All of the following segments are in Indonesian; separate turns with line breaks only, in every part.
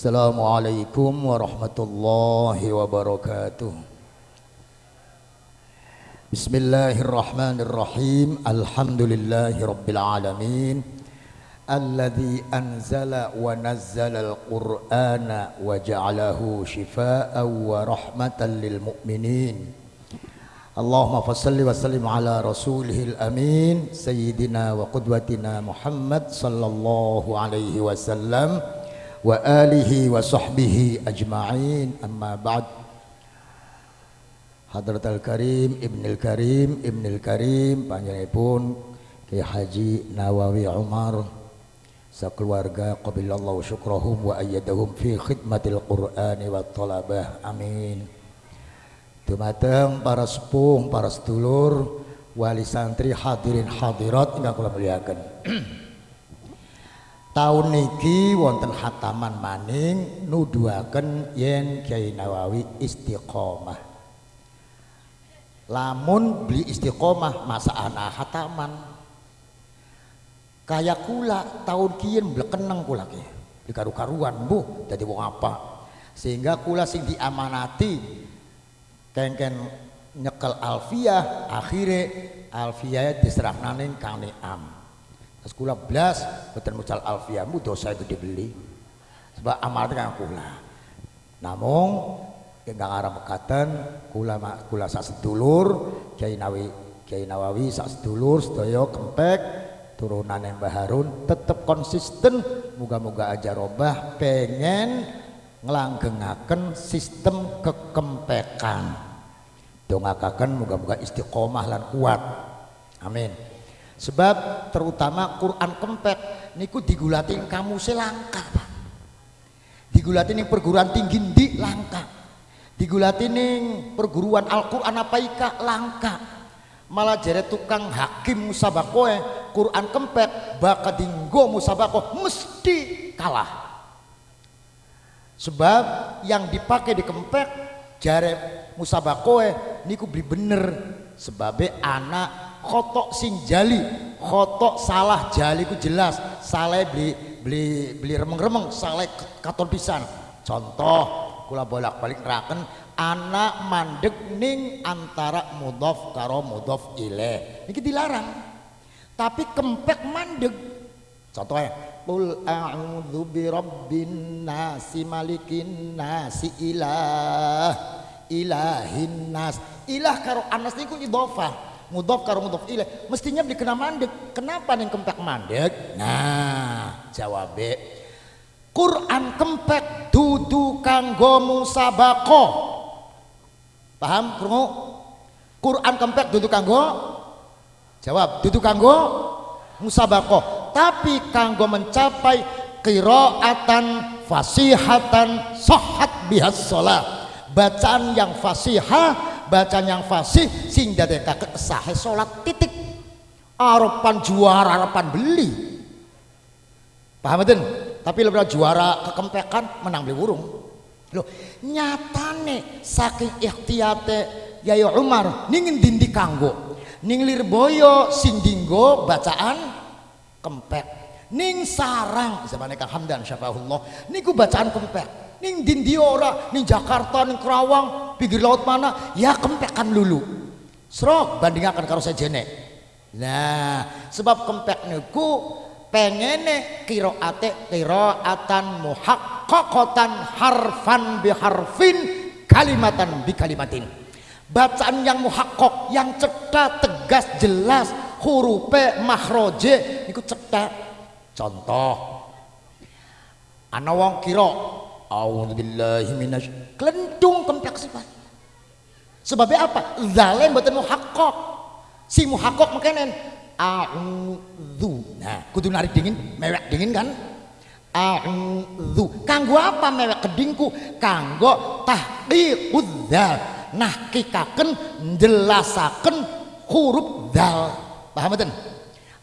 Assalamualaikum warahmatullahi wabarakatuh Bismillahirrahmanirrahim Alhamdulillahi rabbil alamin Alladhi anzala wa nazzala al-Qur'ana wa ja'alahu shifaan wa rahmatan lil mu'minin اللهم فصل وسلم على رسوله الأمين سيدنا وقدوتنا محمد صلى الله عليه وسلم wa alihi wa sahbihi ajma'in. Amma ba'd. Hadratul Karim Ibnul Karim Ibnul Karim panjenenganipun Ki Haji Nawawi Umar sakeluarga qabilallahu syukrahum wa ayyadahum fi khidmatil qur'ani wa talabah. Amin. Dumateng para sepuh, para sedulur, wali santri hadirin hadirat ingkang kula muliaken. Tahun niki wonten hataman maning nuduhaken yen Kiai Nawawi istiqomah. Lamun beli istiqomah masa anak hataman. Kayak kula tahun kian blekeneng kula ki. Dikaru-karuan bu dadi wong apa. Sehingga kula sing diamanati kengken nyekel alfiah akhirnya alfiah diserahkan ning Kang Niam terus kula blas boten mucal alfiahmu dosa itu dibeli sebab amal kang kula namung ingkang arep mekaten kula kula sak sedulur Kiai Nawawi Kiai Nawawi sak sedulur sedaya kempek turunan Mbah Harun tetep konsisten. Muga-muga aja robah pengen ngelanggengaken sistem kekempekan dongakaken muga-muga istiqomah lan kuat. Amin sebab terutama Quran kempek niku digulatin kamu selangka Pak. Digulatin perguruan tinggi di langka? Digulatin perguruan Al-Quran apa ika? Langka. Malah jere tukang hakim musabakoe Quran kempek bakadinggo musabako mesti kalah. Sebab yang dipakai di kempek jare musabakoe niku beli bener. Sebabe anak kotok sing jali. Kotok salah jali ku jelas. Salah beli beli beli remeng-remeng salah katon pisan. Contoh kula bolak-balik neraken anak mandek ning antara mudhof karo mudhof ilaih niki dilarang. Tapi kempek mandek. Contohnya Qul a'udzu birabbin nasi malikin nasi ilah ilahin nas. Ilah karo anas niku idhofah mudhof karo mudhof ilah mestinya dikena mandek. Kenapa nih kempek mandek? Nah jawabe. Quran kempek dudu kanggo musabako paham krungu? Quran kempek dudu kanggo? Jawab dudu kanggo musabako tapi kanggo mencapai qiraatan fasihatan sohat bihas sholat. Bacaan yang fasihah bacaan yang fasih sing dadekake sahe sholat titik. Arepan juara arepan beli. Paham betul tapi lebih juara kekempekan menang beli burung. Loh nyatane saking ikhtiyate Yaya Umar ningin dindi kanggo. Ning lirboyo sing dinggo bacaan kempek. Ning sarang zamane Kang Hamdan syafahullah niku bacaan kempek. Ning dindi ora ning Jakarta ning Kerawang pinggir laut mana? Ya kempekan lulu serok bandingakan karo sejene nah sebab kempek niku pengene kiroate kiroatan muhaqqaqatan harfan biharfin kalimatan bi kalimatin bacaan yang muhakkok yang cedak tegas jelas hurufe mahroje niku cedak contoh ana wong kira kempek sifat sebabnya apa? Zalim mboten muhakkok si muhakkok mekenen a'udzu nah kudu narik dingin mewek dingin kan? A'udzu. Kanggo apa mewek kedingku? Kanggo tahqiqudz nah kikaken jelasaken huruf dal paham betul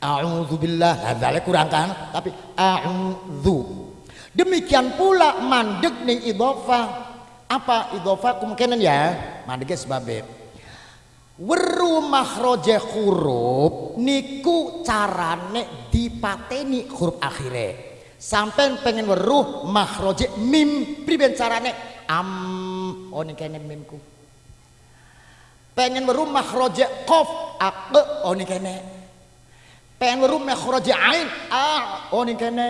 a'udzubillah. Nah, kurang kan? Tapi a'udzu. Demikian pula mandek ning idhofah. Apa idhofah kemungkinan ya mandek sebab weru mahroje huruf niku carane dipateni huruf akhirnya sampai pengen weruh makhroje mim priben carane? Am oh ini kene mimku. Pengen weruh makhroje kof ake oh ini kene pengen weruh makhroje ain ah oh ini kene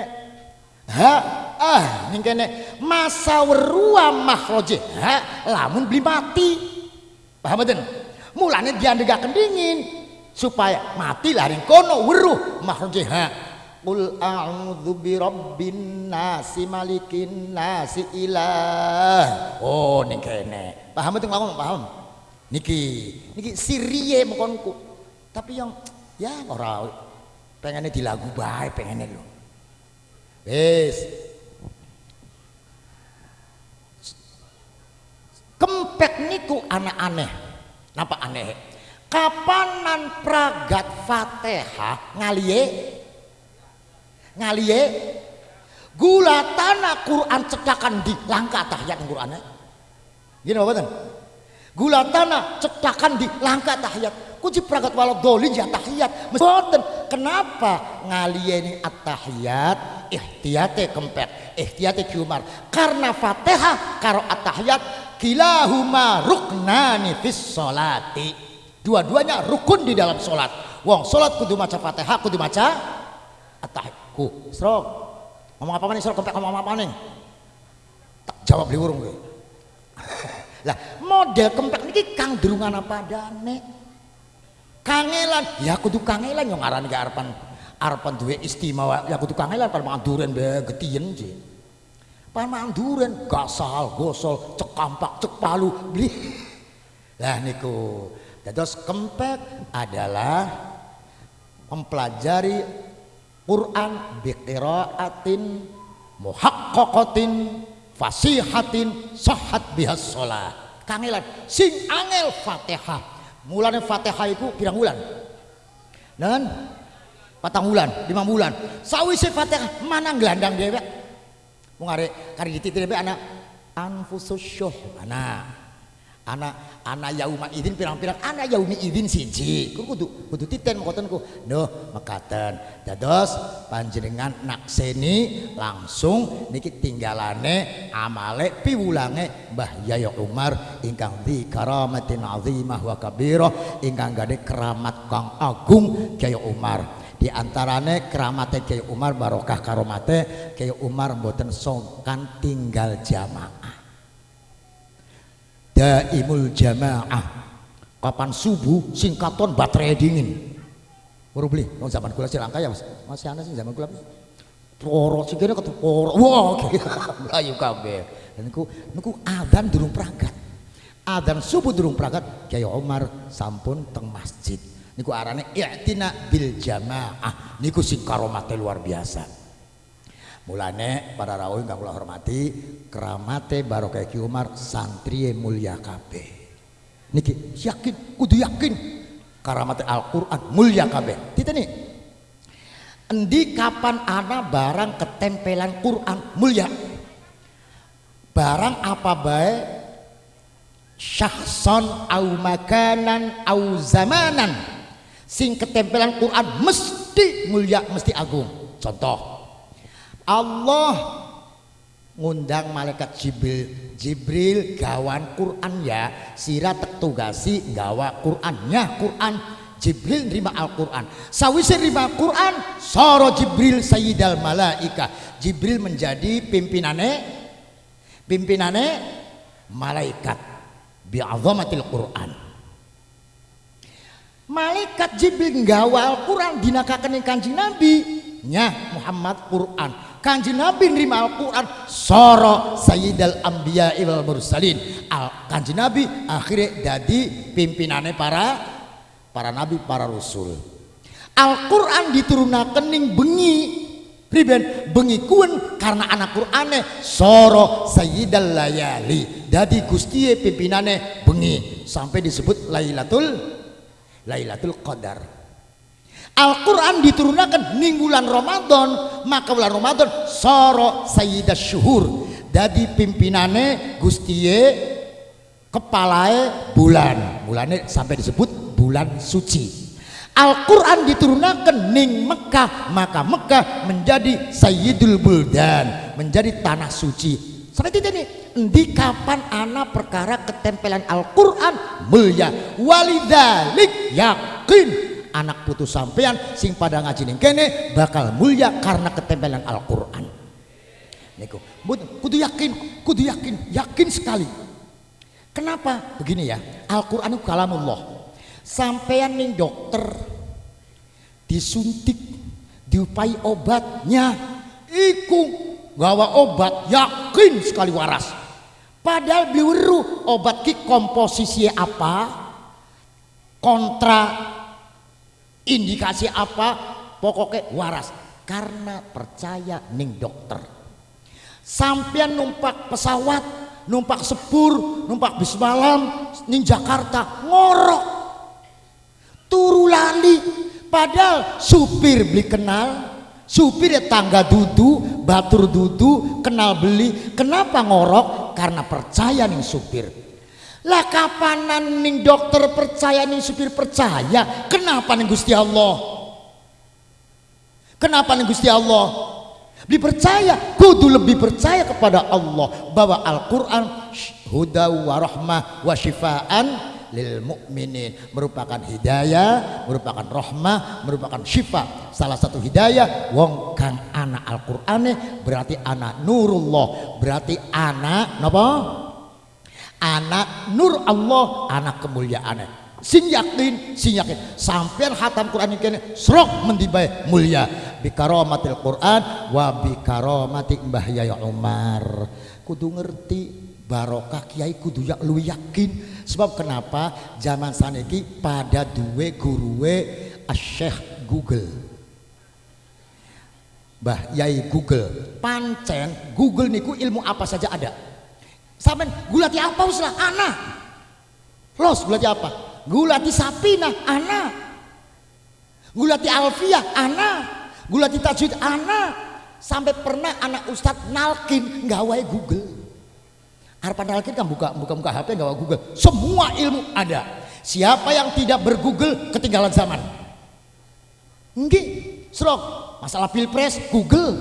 ha ah ini kene masa weruh makhroje ha lamun beli mati paham betul mulanya dia dingin supaya mati lari kono weruh makhroje ha Qul a'udzu birabbin nasi malikin nasi ilah. Oh ning kene. Paham itu ngomong paham? Niki, niki siriye mengkonku. Tapi yang ya ora pengennya di lagu bae pengennya lo. Wis. Kempek niku aneh-aneh. Napa aneh? Kapanan pragat Fatihah? Ngaliye ngaliye gula tanah Quran cetakan di langkah tahiyat Quran gini apa gula tanah cetakan di langkah tahiyat kunci pragat walau dolin ya tahiyat Betul. kenapa ngaliye ini at-tahiyat? Ihtiyate kempek ihtiyate kiumar karena fatihah karo at-tahiyat kilahuma ruknani fis solati dua-duanya rukun di dalam solat wong solat kudu maca fatihah kudu maca at-tahiyat ku srok. Ngomong apa nih srok? Kempek ngomong apa nih tak jawab liwurung gue. Lah model kempek ini kang derungan apa dane kangelan. Ya kudu kangelan yang ngarani ke arpan arpan duwe istimewa. Ya kudu kangelan pan mangan duren be getien sih pan mangan duren gasal gosol cek kampak cek palu beli. Lah niku. Terus kempek adalah mempelajari Quran biqiraatin muhaqqaqatin fasihatin sahat bihas sholat. Kangelan sing angel fatihah. Mulanya fatihah itu pirang bulan dan patang bulan lima bulan sawise fatihah mana gelandang dewek mau ngare kari dititir anak anfusus syuh anak anak anak yauma idin pirang-pirang anak yaumi idin siji. Ku kudu kudu titen mengkoten ku noh mekaten. Dados panjenengan nakseni langsung niki tinggalane amale piwulange Mbah Yayo Umar ingkang di karamatin azimah wa kabirah ingkang gade keramat kang agung Yayo Umar di antarane keramate Kiai Umar barokah karomate Kiai Umar mboten songkan tinggal jamaah. Daimul jamaah. Kapan subuh singkaton baterai dingin. Baru beli. Oh, zaman kula silangka ya mas. Masih ada sih zaman kula poro sih kira kata poro wah melayu kabeh. Dan niku niku adan durung pragat. Adan subuh durung pragat Kiai Omar sampun teng masjid niku arane i'tina bil jamaah. Niku sing karomate luar biasa. Mulane para rawuh ingkang kula hormati keramate barokah Ki Umar santri mulia kabeh. Niki yakin kudu yakin karamate Al-Qur'an mulia kabeh. Titeni endi kapan ana barang ketempelan Quran mulia? Barang apa bae? Syahson au makanan au zamanan sing ketempelan Quran mesti mulia mesti agung. Contoh Allah ngundang malaikat Jibril. Jibril gawan Quran ya. Sira tek tugasi gawa Qurannya Quran. Jibril nerima Al-Quran. Sawise nerima Quran soro Jibril sayyidal malaika. Jibril menjadi pimpinane pimpinane malaikat. Bi'azamatil Quran malaikat Jibril gawa Al-Quran dinakakan kanjeng Nabi. Nya Muhammad Quran. Kanji Nabi nerima Al-Quran soro Sayyidal Ambiya wal Mursalin. Al kanji Nabi akhirnya jadi pimpinannya para para Nabi para Rasul. Al-Quran diturunakan ning bengi. Priben bengi kuen karena anak Qur'ane soro Sayyidal Layali. Jadi gustie pimpinannya bengi. Sampai disebut Lailatul Lailatul Qadar. Al-Quran diturunkan ning bulan Ramadan maka bulan Ramadan soro sayyidah syuhur. Jadi pimpinane gustie kepalae bulan. Bulannya sampai disebut bulan suci. Al-Quran diturunkan ning Mekah maka Mekah menjadi Sayyidul Buldan menjadi tanah suci. Seperti ini di kapan anak perkara ketempelan Al-Quran? Mulia. Walidalik yakin. Anak putus sampean sing pada ngaji kene bakal mulia karena ketempelan Al-Quran. Kudu yakin kudu yakin yakin sekali. Kenapa? Begini ya Al-Quran itu kalamullah. Sampean ning dokter disuntik diupai obatnya iku gawa obat yakin sekali waras padahal biuru obat ki komposisi apa? Kontra indikasi apa? Pokoknya waras. Karena percaya ning dokter. Sampean numpak pesawat numpak sepur numpak bis malam ning Jakarta ngorok. Turu lali. Padahal supir beli kenal supir ya tangga dudu batur dudu kenal beli. Kenapa ngorok karena percaya nih supir. Lah kapanan nih dokter percaya nih supir percaya? Kenapa nih Gusti Allah? Kenapa nih Gusti Allah? Dipercaya kudu lebih percaya kepada Allah. Bahwa Al-Quran huda wa rahmah wa shifaan lil mukminin merupakan hidayah, merupakan rahmah, merupakan syifa. Salah satu hidayah wong kang anak Al-Qur'ane berarti anak nurullah, berarti anak napa? Anak nur Allah, anak kemuliaan. Sing yakin, sing yakin. Hatam Quran ini serok mendibai mulia bi karomatil Quran wa bi karomati Mbah Yaya Umar. Kudu ngerti barokah kiai kudu yak lu yakin sebab kenapa zaman saniki pada duwe guruwe asyikh Google. Mbah Yai Google. Pancen Google niku ilmu apa saja ada? Sampean gulati apa uslah anak los gulati apa? Gulati sapina anak gulati alfiah anak gulati tajwid anak sampai pernah anak ustadz nalkin gawai Google Harapan Alkin kan buka buka buka HP nggak Google. Semua ilmu ada. Siapa yang tidak bergoogle ketinggalan zaman. Enggak, serok. Masalah pilpres Google.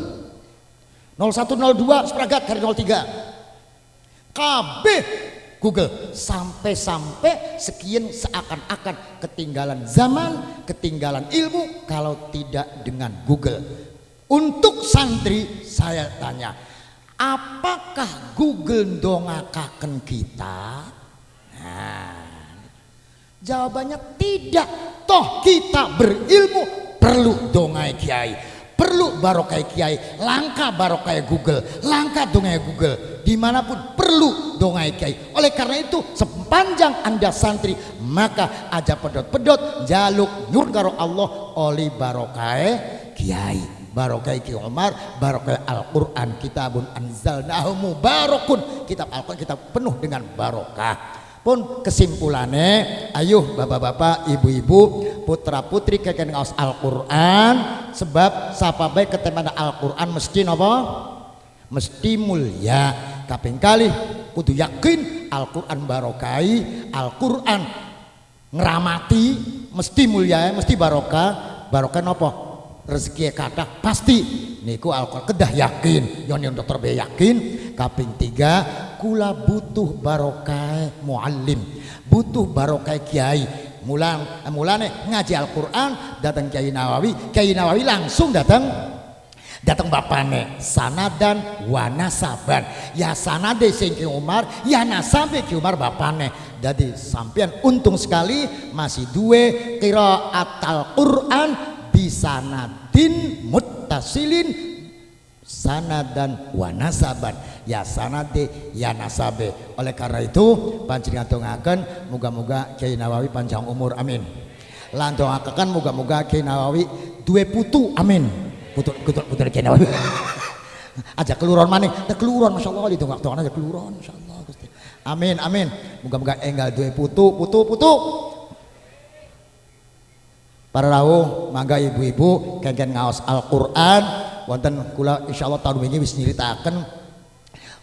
0102 sepragat kali 03. KB Google sampai-sampai sekian seakan-akan ketinggalan zaman, ketinggalan ilmu kalau tidak dengan Google. Untuk santri saya tanya, apakah Google dongakaken kita? Nah, jawabannya tidak. Toh kita berilmu perlu dongai kiai perlu barokai kiai langka barokai Google langka dongai Google. Di mana pun perlu dongai kiai. Oleh karena itu sepanjang anda santri maka aja pedot-pedot jaluk nyur karo Allah oleh barokai kiai barokah Ki Umar barokah Al-Quran kitabun anzalnahu mubarakun. Kitab Al-Quran kitab penuh dengan barokah. Pun kesimpulannya ayuh bapak-bapak ibu-ibu putra putri kekene ngaos Al-Quran sebab siapa baik ketemana Al-Quran mesti nopo? Mesti mulia. Kaping kali kudu yakin Al-Quran barokai Al-Quran ngeramati mesti mulia mesti barokah. Barokah nopo rezeki kata pasti. Niku alkohol kedah yakin. Yoni untuk terbe yakin. Kaping tiga kula butuh barokah muallim. Butuh barokah kiai. Mulang eh, mulane ngaji Al-Quran datang Kiai Nawawi. Kiai Nawawi langsung datang datang bapane sanadan wanasaban ya sanade sing Ki Umar ya nasabe Ki Umar bapane jadi sampean untung sekali masih dua qiraat Al-Quran bisa sanadin muttasilin sanadan wa nasaban. Ya sanade ya nasabe. Oleh karena itu panjenengan dongaken muga-muga Kiai Nawawi panjang umur. Amin. Lan dongaken muga-muga Kiai Nawawi duwe putu. Amin. Putu putu putu Kiai Nawawi. Aja keluron maning. Teh keluron masyaallah di dongak-dongan aja keluron masyaallah Gusti. Amin amin. Muga-muga enggal duwe putu putu putu para rawuh mangga ibu-ibu kengken ngaos Al-Qur'an wonten kula insyaallah tahun wingi wis nyritakaken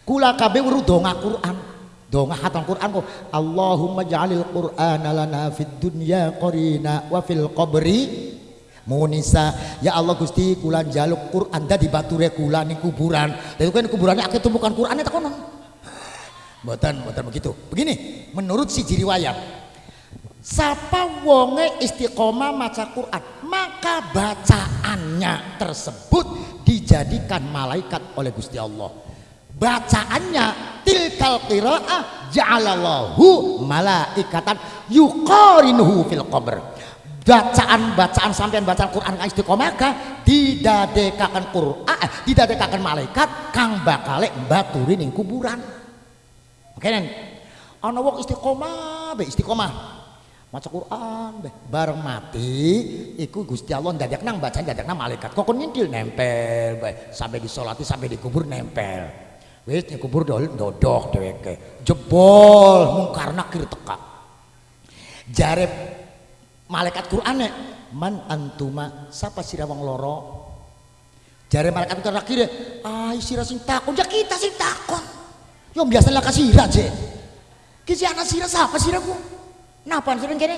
kula kabeh weruh donga Quran Donga hatam Quran ko Allahumma ja'alil Qur'ana lana fid dunya qarina wa fil qabri Munisa ya Allah Gusti kula jaluk Quran dadi bature kula ning kuburan. Lha kan kuburane akeh tumpukan Qur'ane tak kono. Mboten, mboten begitu. Begini, menurut si riwayat Sapa wonge istiqomah maca Quran, maka bacaannya tersebut dijadikan malaikat oleh Gusti Allah. Bacaannya tilkal qiraah ja'alallahu malaikatan yuqarinuhu fil qabr. Bacaan-bacaan sampean bacaan Quran kang istiqomah ka didadekaken Quran, eh, didadekaken malaikat kang bakale baturi ning kuburan. Makanya ana wong istiqomah be istiqomah maca Quran be bareng mati iku Gusti Allah ndadak nang baca ndadak nang malaikat. Kok nyentil nempel be sampai disolati sampai dikubur nempel. Wis dikubur dol dodok dheweke. Jebol mung karena kir teka. Jare malaikat Qur'ane man antuma sapa sira wong loro jare malaikat Qur'an akhirnya ah sira sing takon. Ya kita sing takon. Yo biasa lah kasira je kisi anak sira sapa siraku Napa sering kene?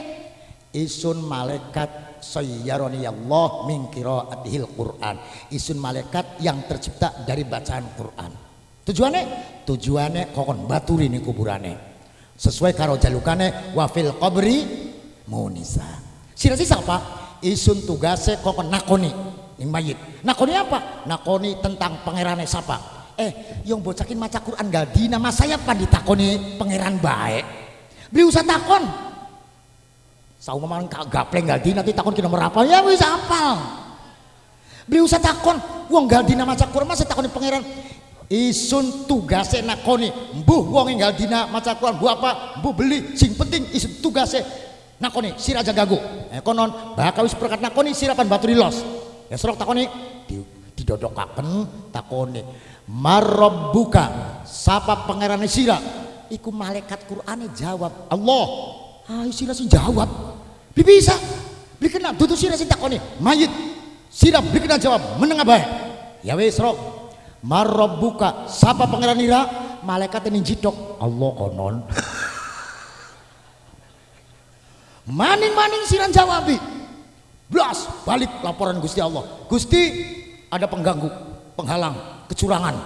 Isun malaikat sayyaroni Allah min qiraatihil Quran. Isun malaikat yang tercipta dari bacaan Quran. Tujuannya? Tujuannya kokon baturi nih kuburane. Sesuai karo jalukane wafil qabri munisa. Sirasi siapa? Isun tugase kokon nakoni ning mayit. Nakoni apa? Nakoni tentang pangerane siapa? Eh, yang bocakin maca Quran gak di nama saya pan ditakoni pangeran baik. Beli usah takon, Saumaman gapleng galdi nanti takon kena merapal ya wis apal. Beli usah takon, wong dina maca Quran masa takon pangeran. Isun tugase nakoni, mbuh wong enggal dina maca Quran, mbuh apa? Mbuh beli, sing penting isun tugase nakoni sira aja gagu. Eh konon bakal wis perkat nakoni sirapan batu los. Ya serok takoni di, didodokaken takoni marabbuka sapa pangeran sira iku malaikat Qur'ane jawab Allah ayo sira sing jawab bisa. Beli kena dudu sira takoni. Mayit. Sira beli kena jawab. Menengah baik. Ya wis rok marabbuka sapa pangeran ira? Malaikat ini jidok. Allah konon. Maning-maning siran jawabi blas balik laporan Gusti Allah. Gusti ada pengganggu penghalang kecurangan.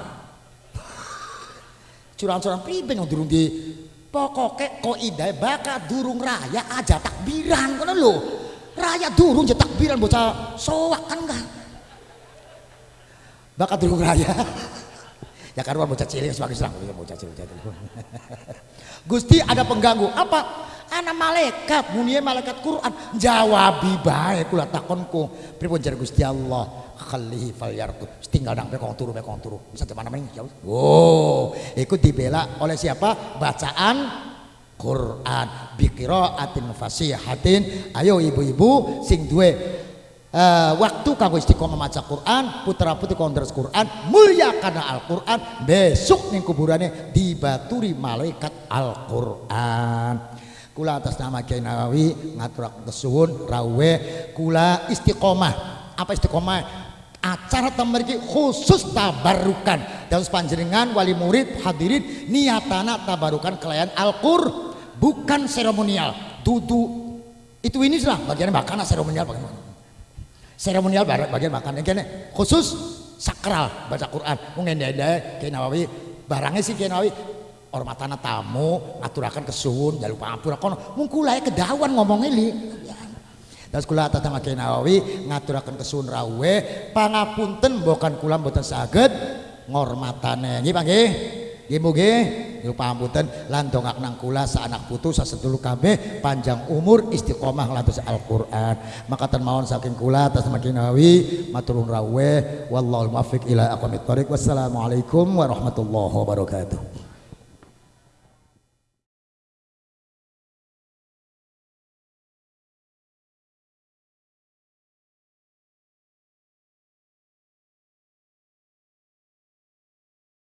Curangan-curangan priben yang durung di pokoknya kok idai baka durung raya aja takbiran kan lo raya durung aja takbiran bocah soak kan enggak? Baka durung raya ya karena bocah cilik sebagai serang bocah cilik Gusti ada pengganggu. Apa? Anak malaikat. Munia malaikat Quran. Jawabi baik kula takonku. Pripun jar Gusti Allah? Khalihi fal yarkut tinggal dang bekong turu bekong turu. Bisa ke mana mana jauh oh ikut dibela oleh siapa? Bacaan Quran. Bikiro atin fasihatin. Ayo ibu-ibu sing duwe uh, waktu kanggo istiqomah maca Quran putra putri kondres Quran mulia karena Al Quran besok ning kuburannya dibaturi malaikat Al Quran kula atas nama Kiai Nawawi ngatur kesuwun rawe kula istiqomah. Apa istiqomah? Acara tamariki khusus tabarukan. Dan panjenengan wali murid hadirin niatana tabarukan kelayan Al-Qur bukan seremonial. Dudu itu ini lah bagian makan seremonial bagaimana seremonial bagian makan. Ini khusus sakral baca Quran. Mungkin dia kayak barangnya sih kayak Nawawi hormatana tamu ngaturakan kesuwun jalur pangapura kono mungkulai kedawan ngomongnya li. Dan kula atas nama Kiai Nawawi ngaturaken kesun rawe pangapunten bukan kula mboten saged ngormatane. Nggih Pak nggih? Nggih nggih Yo pangapunten lan dongak nang kula anak putu sasedulur kabeh panjang umur istiqomah lantus Al-Qur'an. Maka saking kula atas Nawawi maturun rawe wallahu muwaffiq ila aqwamit thoriq. Wassalamualaikum warahmatullahi wabarakatuh.